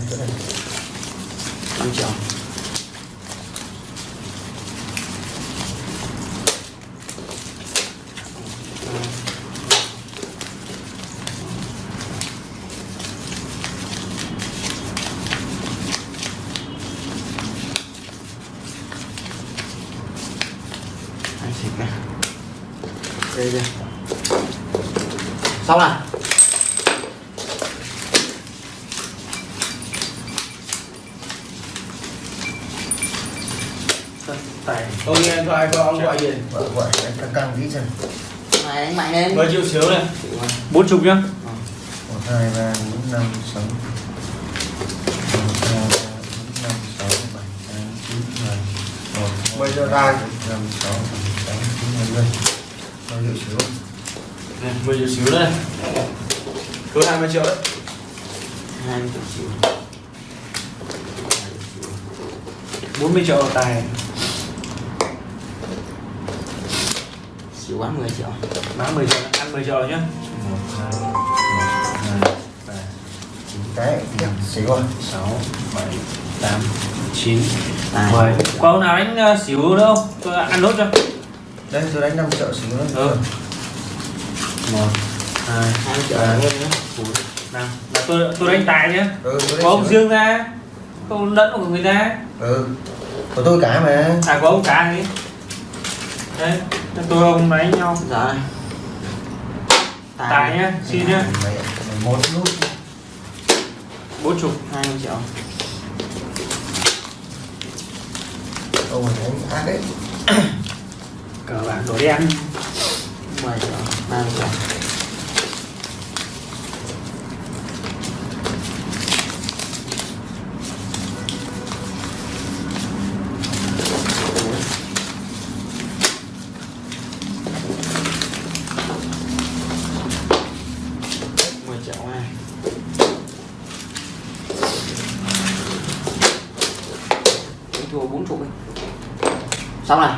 em chỗ này 5 triệu đây đây. Xong rồi. Ông nghe điện thoại của ông gọi gì? gọi em căng căng tí xem. Này đánh mạnh lên. 10 triệu xíu này. Bốn chục nhá. Một hai ba bốn năm sáu. Một hai ba bốn năm sáu bảy tám chín mười. Một hai, Mười triệu ba, tài. bốn, năm sáu bảy tám chín mười mười bao nhiêu xíu Này, 10 triệu xíu đây. Cứ 20 triệu đấy. hai mươi triệu. Xíu 40 triệu tài xíu quá 10 triệu. Bán 10 triệu ăn 10 triệu rồi nhá. Một hai một hai ba chín cái. Điểm xíu rồi sáu bảy tám chín tài mười. Có ông nào đánh ờ, xỉu nữa không? Tôi ăn nốt cho. Đây tôi đánh 5 triệu xíu nữa. Ừ. một hai hai mươi triệu ba hơn nữa bốn năm. Là tôi tôi đánh tài nhá. Ừ có ông riêng ra. Không lẫn của người ta. Ừ. Của tôi cả mà. À có ông cả gì đấy tôi ông đánh nhau. Này tài nhá xin nhá. Một nút. Bốn chục hai mươi triệu. Ông mày đánh ác đấy? Cờ bạc đổ đen. 10 triệu 30 triệu mười triệu này Đánh thua bốn chục đi xong này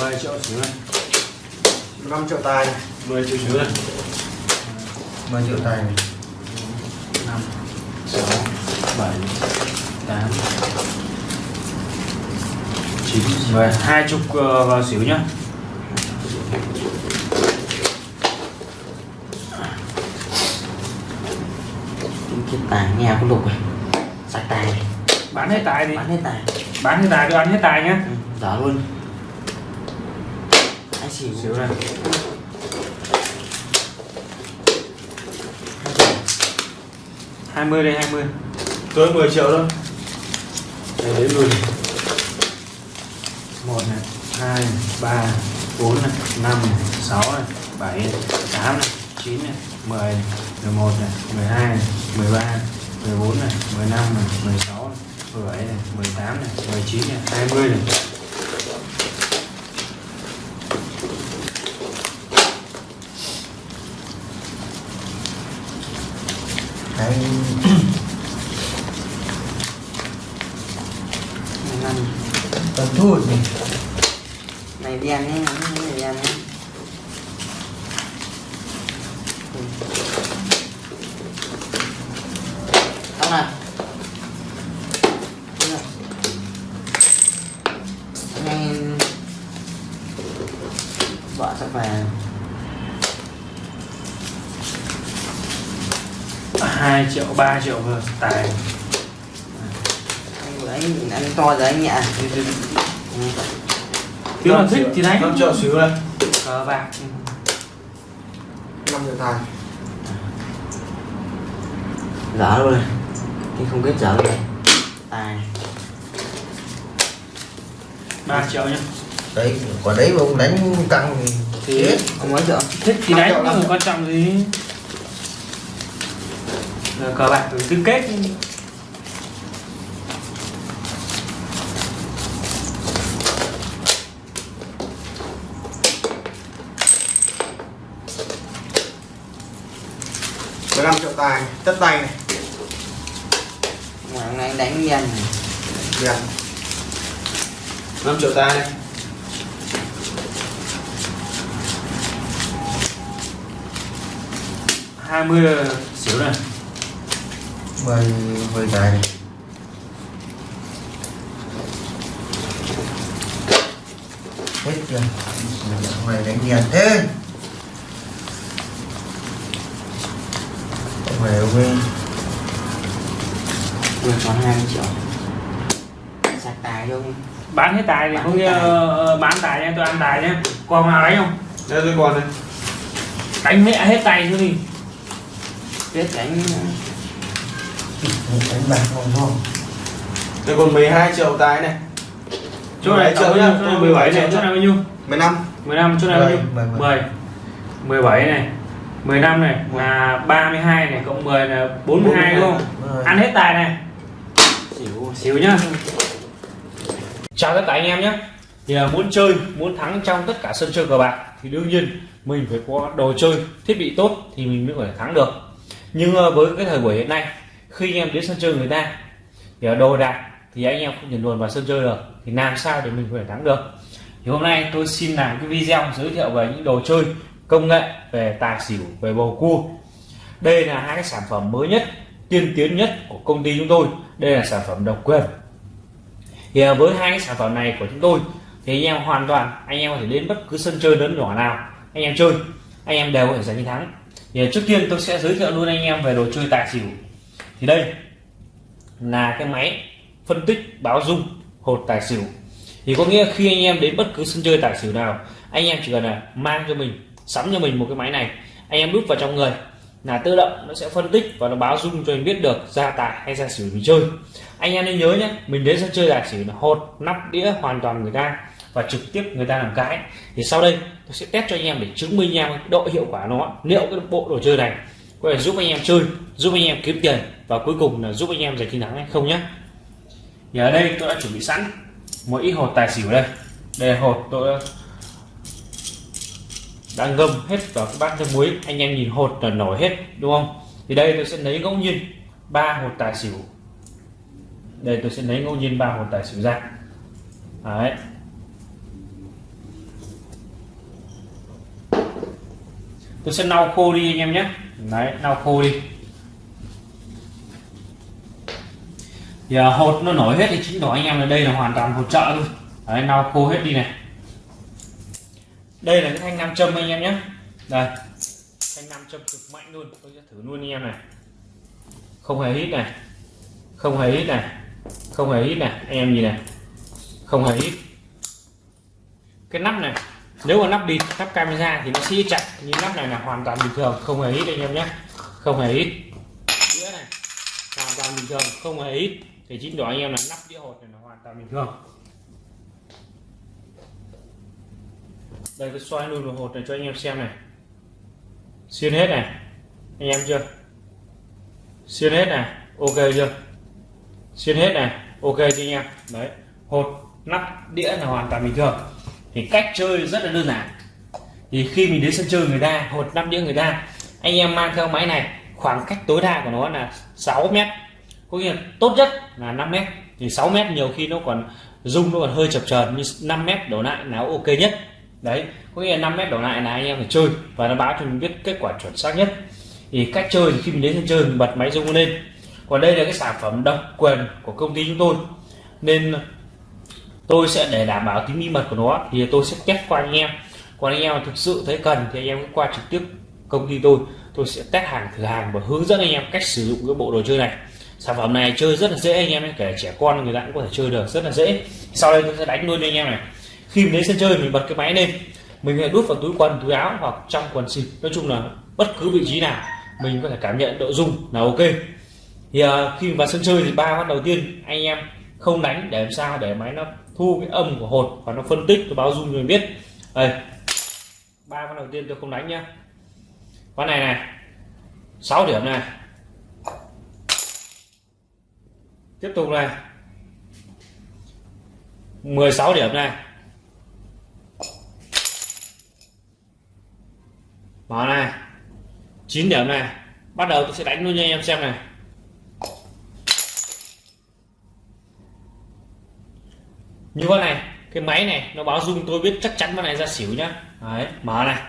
mười triệu xíu này 5 triệu tài. Này. 10 triệu xíu này. 10 triệu tài. Này năm. Sáu bảy tám chín mười. Hai chục ờ, vào xỉu nhá Cái tài nghe có lục này sạch tài này bán hết tài đi. Bán hết tài. Bán hết tài tôi ăn hết tài nhá. Ừ, dở luôn. Anh xỉu. Xíu này. Hai mươi đây hai mươi. Tôi 10 triệu thôi. Đây đến luôn một này hai ba bốn này năm này sáu này bảy này, tám này chín này mười này mười một này mười hai này mười ba mười bốn này mười năm này mười sáu này mười bảy này mười tám này mười chín này hai mươi này hai năm còn thua gì này này đen ấy Ừ. xong này. Ngay vợ sắp về hai triệu ba triệu vừa tài anh anh anh to rồi anh nhẹ Ừ. nếu mà 5 thích thì đánh 5 triệu xíu này. cờ bạc 5 triệu tài. dở luôn này thì không biết dở luôn này tài ba triệu nhá đấy quả đấy mà ông đánh căng thì thì chết. ông mấy triệu thích thì đánh nhưng mà quan trọng gì? Cờ bạc cứ kết tài. Tất tay này. hôm nay đánh này Tiền. 5 triệu tài này hai mươi xỉu này mười mười tài này hết chưa mày đánh nhàn thế mày quên vừa còn 20 triệu. Sạch tài luôn. Bán hết tài thì Bán có nghĩa tài. ờ, bán tài nha tôi ăn tài nhé còn nào đánh không? Đây tôi còn này đánh mẹ hết tay chứ gì biết đánh đánh bạc không không. Đây còn 12 triệu tài này. Chỗ này 17 triệu nhá, bao nhiêu? chỗ này 17 này chỗ này bao nhiêu? 15 15 chỗ này bao nhiêu? Mười, mười, 10 17 này 15 này là 32 này cộng 10 là 42 đúng không? Rồi. ăn hết tài này. Xỉu. Xíu nhá. Chào tất cả anh em nhé thì là muốn chơi muốn thắng trong tất cả sân chơi cờ bạc thì đương nhiên mình phải có đồ chơi thiết bị tốt thì mình mới có thể thắng được. Nhưng ờ, với cái thời buổi hiện nay khi anh em đến sân chơi người ta thì ở đồ đạc thì anh em không thể luồn vào sân chơi được thì làm sao để mình có thể thắng được? Thì hôm nay tôi xin làm cái video giới thiệu về những đồ chơi công nghệ, về tài xỉu, về bầu cua. Đây là hai cái sản phẩm mới nhất, tiên tiến nhất của công ty chúng tôi. Đây là sản phẩm độc quyền. Thì à, với hai cái sản phẩm này của chúng tôi, thì anh em hoàn toàn, anh em có thể đến bất cứ sân chơi lớn nhỏ nào, anh em chơi, anh em đều có thể giành chiến thắng. Thì à, trước tiên tôi sẽ giới thiệu luôn anh em về đồ chơi tài xỉu. Thì đây là cái máy phân tích báo dung hột tài xỉu. Thì có nghĩa khi anh em đến bất cứ sân chơi tài xỉu nào, anh em chỉ cần là mang cho mình sắm cho mình một cái máy này. Anh em đút vào trong người, là tự động nó sẽ phân tích và nó báo dung cho mình biết được ra tài hay ra xỉu mình chơi. Anh em nên nhớ nhé, mình đến sân chơi là chỉ là hột, nắp, đĩa hoàn toàn người ta và trực tiếp người ta làm cái. Thì sau đây, tôi sẽ test cho anh em để chứng minh em độ hiệu quả nó, liệu cái bộ đồ chơi này có thể giúp anh em chơi, giúp anh em kiếm tiền và cuối cùng là giúp anh em giành chiến thắng hay không nhé. Thì ở đây tôi đã chuẩn bị sẵn một ít hột tài xỉu đây. Đây là hột tôi đã đã ngâm hết vào cái bát nước muối anh em nhìn hột là nổi hết đúng không? Thì đây tôi sẽ lấy ngẫu nhiên ba hột tài xỉu. Đây tôi sẽ lấy ngẫu nhiên ba hột tài xỉu ra. Đấy. Tôi sẽ lau khô đi anh em nhé. Đấy lau khô đi. Thì à, hột nó nổi hết thì chính đó anh em là đây là hoàn toàn hột trợ luôn đấy lau khô hết đi này đây là cái thanh nam châm anh em nhé. Đây. Thanh nam châm cực mạnh luôn. Tôi sẽ thử luôn anh em này. Không hề hít này. Không hề hít này. Không hề hít này. Anh em nhìn này. Không hề hít. Cái nắp này, nếu mà nắp đi nắp camera thì nó sẽ chặt nhưng nắp này là hoàn toàn bình thường. Không hề hít anh em nhé. Không hề hít. Đĩa này, hoàn toàn bình thường. Không hề hít. Thì chính đó anh em là nắp đĩa hột này là hoàn toàn bình thường. Đây, tôi xoay luôn đồng hồ này cho anh em xem này. Xuyên hết này, anh em chưa? Xuyên hết này, ok chưa? Xuyên hết này, ok chưa anh em? Đấy, hột, nắp, đĩa là hoàn toàn bình thường. Thì cách chơi rất là đơn giản. Thì khi mình đến sân chơi người ta, hột, nắp, đĩa người ta, anh em mang theo máy này, khoảng cách tối đa của nó là 6 mét. Có nghĩa tốt nhất là 5 mét. Thì 6 mét nhiều khi nó còn rung, nó còn hơi chập chờn như 5 mét đổ lại là ok nhất đấy, có nghĩa là 5 mét đổ lại là anh em phải chơi và nó báo cho mình biết kết quả chuẩn xác nhất. Thì cách chơi thì khi mình đến sân chơi mình bật máy rung lên. Còn đây là cái sản phẩm độc quyền của công ty chúng tôi. Nên tôi sẽ để đảm bảo tính bí mật của nó thì tôi sẽ test qua anh em. Còn anh em thực sự thấy cần thì anh em cứ qua trực tiếp công ty tôi. Tôi sẽ test hàng thử hàng và hướng dẫn anh em cách sử dụng cái bộ đồ chơi này. Sản phẩm này chơi rất là dễ, anh em kể trẻ con, người ta cũng có thể chơi được, rất là dễ. Sau đây tôi sẽ đánh luôn cho anh em này khi mình đến sân chơi mình bật cái máy lên. Mình hãy đút vào túi quần túi áo hoặc trong quần xịt. Nói chung là bất cứ vị trí nào mình có thể cảm nhận độ rung là ok. Thì uh, khi vào sân chơi thì ba phát đầu tiên anh em không đánh để làm sao để máy nó thu cái âm của hột và nó phân tích nó báo rung cho mình biết. Đây. Ba phát đầu tiên tôi không đánh nhá. Con này này. 6 điểm này. Tiếp tục này. 16 điểm này. Mở này. 9 điểm này. Bắt đầu tôi sẽ đánh luôn cho anh em xem này. Như con này, cái máy này, nó báo dung tôi biết chắc chắn con này ra xỉu nhá. Đấy, mở này.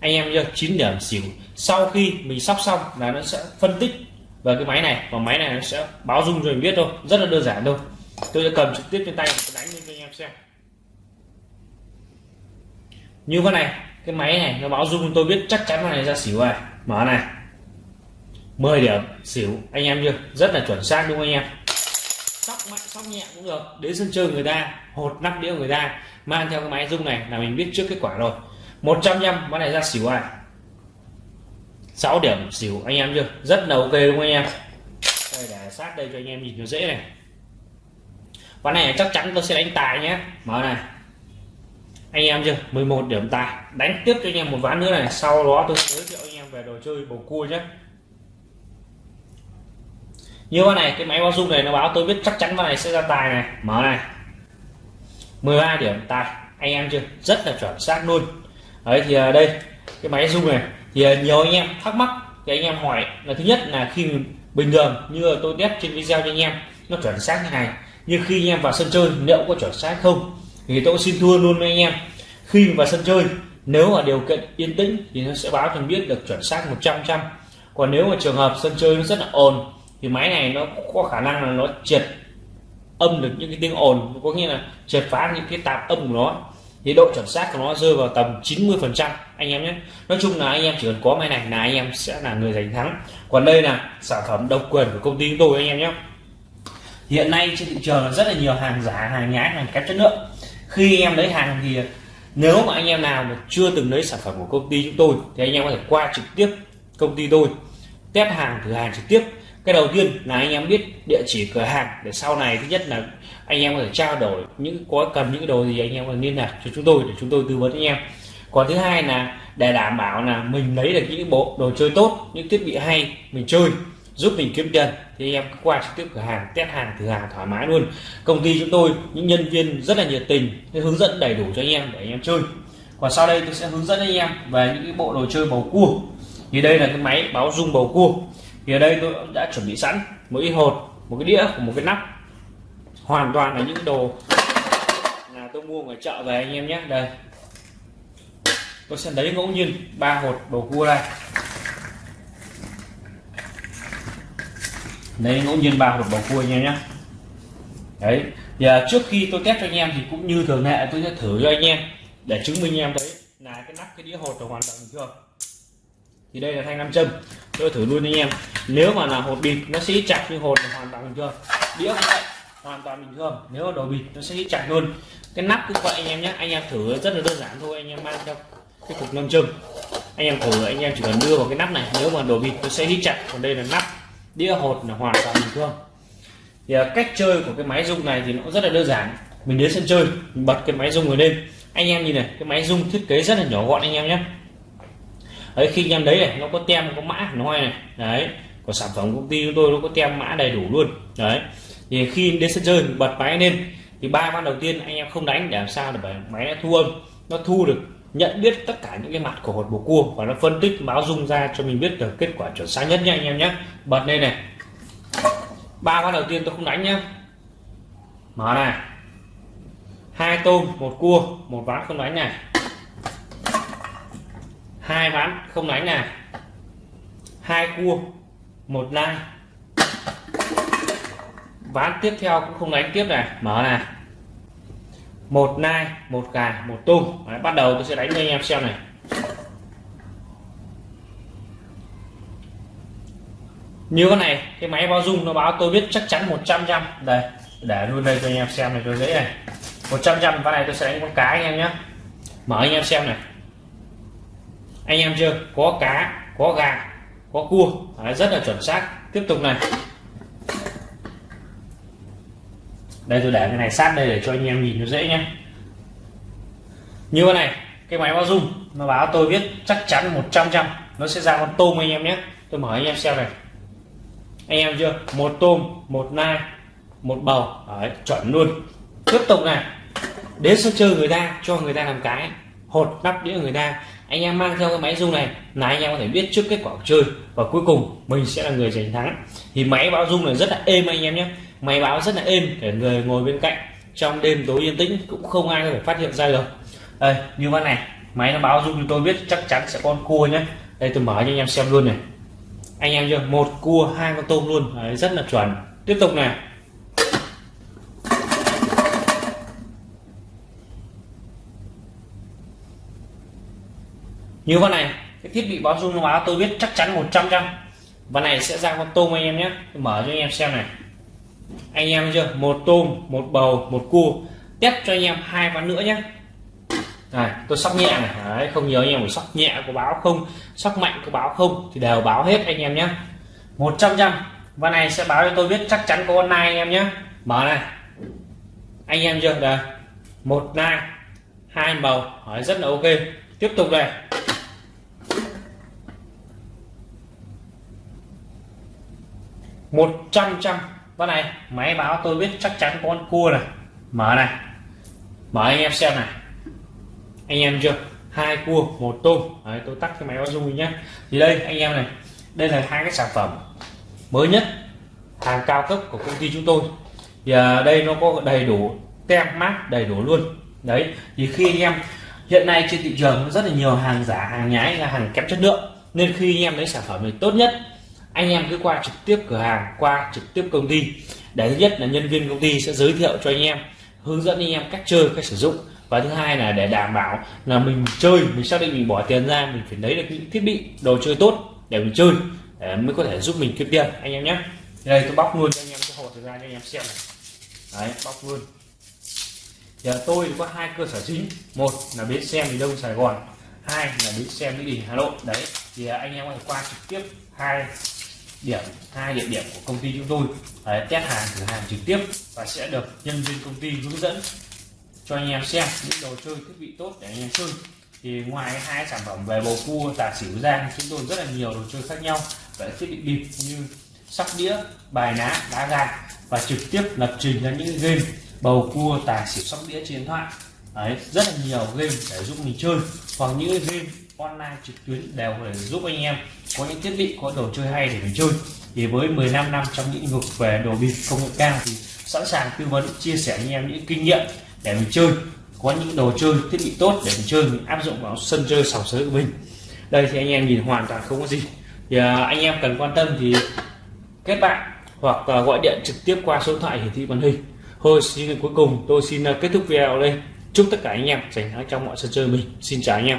Anh em chưa 9 điểm xỉu. Sau khi mình sóc xong là nó sẽ phân tích về cái máy này. Và máy này nó sẽ báo dung rồi mình biết thôi. Rất là đơn giản thôi. Tôi sẽ cầm trực tiếp trên tay đánh lên cho anh em xem. Như con này cái máy này, nó báo dung tôi biết chắc chắn con này ra xỉu rồi. Mở này. 10 điểm, xỉu. Anh em chưa? Rất là chuẩn xác, đúng không anh em? Sóc mạnh, sóc nhẹ cũng được. Đến sân chơi người ta, hột nắp đĩa người ta, mang theo cái máy rung này là mình biết trước kết quả rồi. 100 trăm con này ra xỉu này 6 điểm, xỉu. Anh em chưa? Rất là ok, đúng không anh em? Đây, để sát đây cho anh em nhìn nó dễ này. Ván này chắc chắn tôi sẽ đánh tài nhé. Mở này anh em chưa? 11 điểm tài đánh tiếp cho anh em một ván nữa này. Sau đó tôi giới thiệu anh em về đồ chơi bầu cua nhé. Như con này, cái máy báo dung này nó báo tôi biết chắc chắn con này sẽ ra tài này. Mở này. 13 điểm tài anh em chưa? Rất là chuẩn xác luôn. Đấy, thì à, đây, cái máy dung này. Thì à, nhiều anh em thắc mắc thì anh em hỏi là thứ nhất là khi bình thường như tôi test trên video cho anh em, nó chuẩn xác như này. Nhưng khi anh em vào sân chơi, liệu có chuẩn xác không? Thì tôi xin thua luôn với anh em, khi vào sân chơi, nếu mà điều kiện yên tĩnh thì nó sẽ báo cho mình biết được chuẩn xác 100 trăm còn nếu mà trường hợp sân chơi nó rất là ồn, thì máy này nó có khả năng là nó triệt âm được những cái tiếng ồn, có nghĩa là triệt phá những cái tạp âm của nó. Thì độ chuẩn xác của nó rơi vào tầm 90 phần trăm, anh em nhé. Nói chung là anh em chỉ cần có máy này là anh em sẽ là người giành thắng. Còn đây là sản phẩm độc quyền của công ty chúng tôi, anh em nhé. Hiện nay trên thị trường là rất là nhiều hàng giả, hàng nhái, hàng kém chất lượng khi anh em lấy hàng thì nếu mà anh em nào mà chưa từng lấy sản phẩm của công ty chúng tôi, thì anh em có thể qua trực tiếp công ty tôi, test hàng, thử hàng trực tiếp. Cái đầu tiên là anh em biết địa chỉ cửa hàng, để sau này thứ nhất là anh em có thể trao đổi những, có cần những cái đồ gì anh em có thể liên lạc cho chúng tôi để chúng tôi tư vấn anh em. Còn thứ hai là để đảm bảo là mình lấy được những bộ đồ chơi tốt, những thiết bị hay mình chơi giúp mình kiếm tiền. Thì anh em qua trực tiếp cửa hàng, test hàng, thử hàng thoải mái luôn. Công ty chúng tôi, những nhân viên rất là nhiệt tình hướng dẫn đầy đủ cho anh em để anh em chơi. Còn sau đây tôi sẽ hướng dẫn anh em về những cái bộ đồ chơi bầu cua. Thì đây là cái máy báo rung bầu cua. Thì ở đây tôi đã chuẩn bị sẵn một ít hột, một cái đĩa của một cái nắp. Hoàn toàn là những đồ là tôi mua ngoài chợ về anh em nhé. Đây. Tôi sẽ lấy ngẫu nhiên ba hột bầu cua đây lấy ngẫu nhiên ba hộp bầu cua anh em nhé. Đấy giờ trước khi tôi test cho anh em thì cũng như thường lệ tôi sẽ thử cho anh em để chứng minh anh em thấy là cái nắp, cái đĩa hột là hoàn toàn bình thường. Thì đây là thanh nam châm, tôi thử luôn anh em. Nếu mà là hột bịt, nó sẽ chặt như hột là hoàn toàn bình thường. Đĩa cũng vậy, hoàn toàn bình thường. Nếu mà đồ bịt, nó sẽ chặt luôn. Cái nắp cũng vậy anh em nhé. Anh em thử rất là đơn giản thôi, anh em mang theo cái cục nam châm. Anh em thử, anh em chỉ cần đưa vào cái nắp này. Nếu mà đồ bịt, nó sẽ hít chặt. Còn đây là nắp đĩa hột là hoàn toàn bình thường. Thì à, cách chơi của cái máy rung này thì nó rất là đơn giản. Mình đến sân chơi, mình bật cái máy rung rồi lên. Anh em nhìn này, cái máy rung thiết kế rất là nhỏ gọn anh em nhé. Đấy, khi anh em đấy này, nó có tem, có mã nói này. Đấy, của sản phẩm công ty chúng tôi nó có tem mã đầy đủ luôn. Đấy, thì khi đến sân chơi bật máy lên, thì ba ván đầu tiên anh em không đánh để làm sao để máy nó thu âm, nó thu được nhận biết tất cả những cái mặt của hột bồ cua và nó phân tích, báo dung ra cho mình biết được kết quả chuẩn xác nhất nha anh em nhé. Bật lên này. Ba ván đầu tiên tôi không đánh nhá. Mở này hai tôm, một cua, một ván không đánh này. Hai ván không đánh này. Hai cua, một nai. Ván tiếp theo cũng không đánh tiếp này. Mở này một nai một gà một tôm. Đấy, bắt đầu tôi sẽ đánh cho anh em xem này. Như con này cái máy báo dung nó báo tôi biết chắc chắn 100 trăm đây để luôn đây cho anh em xem này cho dễ này. 100 trăm con này tôi sẽ đánh con cá anh em nhé. Mở anh em xem này. Anh em chưa? Có cá có gà có cua. Đấy, rất là chuẩn xác. Tiếp tục này. Đây tôi để cái này sát đây để cho anh em nhìn nó dễ nhé. Như thế này cái máy báo dung nó báo tôi biết chắc chắn 100 trăm nó sẽ ra con tôm anh em nhé. Tôi mở anh em xem này. Anh em chưa? Một tôm một nai một bầu. Đấy, chuẩn luôn. Tiếp tục này. Đến sân chơi người ta cho người ta làm cái. Hột nắp đĩa người ta. Anh em mang theo cái máy rung này là anh em có thể biết trước kết quả chơi. Và cuối cùng mình sẽ là người giành thắng. Thì máy báo rung này rất là êm anh em nhé máy báo rất là êm để người ngồi bên cạnh trong đêm tối yên tĩnh cũng không ai có thể phát hiện ra được. Đây như vậy này máy nó báo giúp chúng tôi biết chắc chắn sẽ con cua nhé. Đây tôi mở cho anh em xem luôn này. Anh em chưa? Một cua hai con tôm luôn. Đấy, rất là chuẩn. Tiếp tục này. Như vậy này cái thiết bị báo dung nó báo tôi biết chắc chắn 100 trăm. Và này sẽ ra con tôm anh em nhé. Tôi mở cho anh em xem này anh em chưa? Một tôm một bầu một cua. Test cho anh em hai ván nữa nhé này tôi sóc nhẹ này. Đấy, không nhớ anh em phải sóc nhẹ có báo không sóc mạnh có báo không thì đều báo hết anh em nhé 100 trăm ván này sẽ báo cho tôi biết chắc chắn có con nai anh em nhé mở này. Anh em chưa? Đây. Một nai hai bầu. Hỏi rất là ok. Tiếp tục này một trăm trăm và này máy báo tôi biết chắc chắn con cua này. Mở này. Mở anh em xem này. Anh em chưa? Hai cua một tôm. Đấy, tôi tắt cái máy báo dung nhé thì đây anh em này. Đây là hai cái sản phẩm mới nhất hàng cao cấp của công ty chúng tôi. Thì à, đây nó có đầy đủ tem mát đầy đủ luôn. Đấy thì khi anh em hiện nay trên thị trường rất là nhiều hàng giả hàng nhái là hàng kém chất lượng. Nên khi anh em lấy sản phẩm này tốt nhất anh em cứ qua trực tiếp cửa hàng, qua trực tiếp công ty. Để thứ nhất là nhân viên công ty sẽ giới thiệu cho anh em, hướng dẫn anh em cách chơi, cách sử dụng. Và thứ hai là để đảm bảo là mình chơi, mình xác định mình bỏ tiền ra, mình phải lấy được những thiết bị, đồ chơi tốt để mình chơi, để mới có thể giúp mình kiếm tiền. Anh em nhé. Đây, tôi bóc luôn cho anh em cái hộp ra cho anh em xem này. Đấy, bóc luôn. Giờ tôi có hai cơ sở chính. Một là bến xe miền đông sài gòn, hai là bến xe mỹ đình, hà nội. Đấy, thì anh em có thể qua trực tiếp hai điểm hai địa điểm của công ty chúng tôi. Đấy, test hàng thử hàng trực tiếp và sẽ được nhân viên công ty hướng dẫn cho anh em xem những đồ chơi thiết bị tốt để anh em chơi. Thì ngoài hai sản phẩm về bầu cua tà xỉu ra chúng tôi rất là nhiều đồ chơi khác nhau. Về thiết bị bịp như sóc đĩa bài ná đá gà. Và trực tiếp lập trình ra những game bầu cua tà xỉu sóc đĩa trên điện thoại. Đấy, rất là nhiều game để giúp mình chơi. Hoặc những game online trực tuyến đều có thể giúp anh em có những thiết bị có đồ chơi hay để mình chơi. Thì với 15 năm trong những vực về đồ bịp công nghệ cao thì sẵn sàng tư vấn chia sẻ anh em những kinh nghiệm để mình chơi. Có những đồ chơi thiết bị tốt để mình chơi mình áp dụng vào sân chơi sòng sới của mình. Đây thì anh em nhìn hoàn toàn không có gì. Thì à, anh em cần quan tâm thì kết bạn hoặc gọi điện trực tiếp qua số điện thoại hiển thị màn hình. Thôi xin cuối cùng tôi xin à, kết thúc video đây chúc tất cả anh em giành thắng trong mọi sân chơi mình. Xin chào anh em.